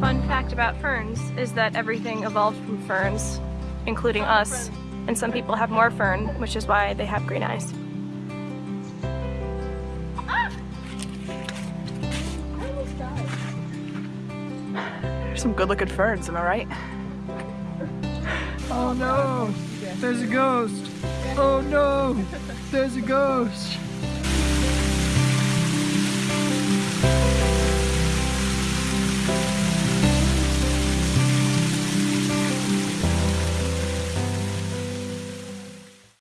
fun fact about ferns is that everything evolved from ferns, including us. And some people have more fern, which is why they have green eyes. There's some good looking ferns, am I right? Oh no! There's a ghost! Oh no! There's a ghost!